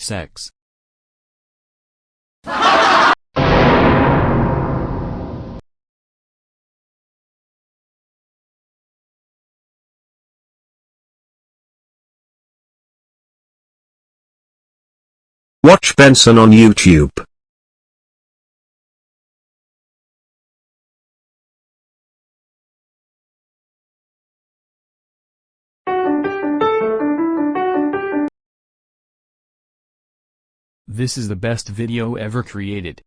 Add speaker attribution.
Speaker 1: Sex.
Speaker 2: Watch Benson on YouTube.
Speaker 1: This is the best video ever created.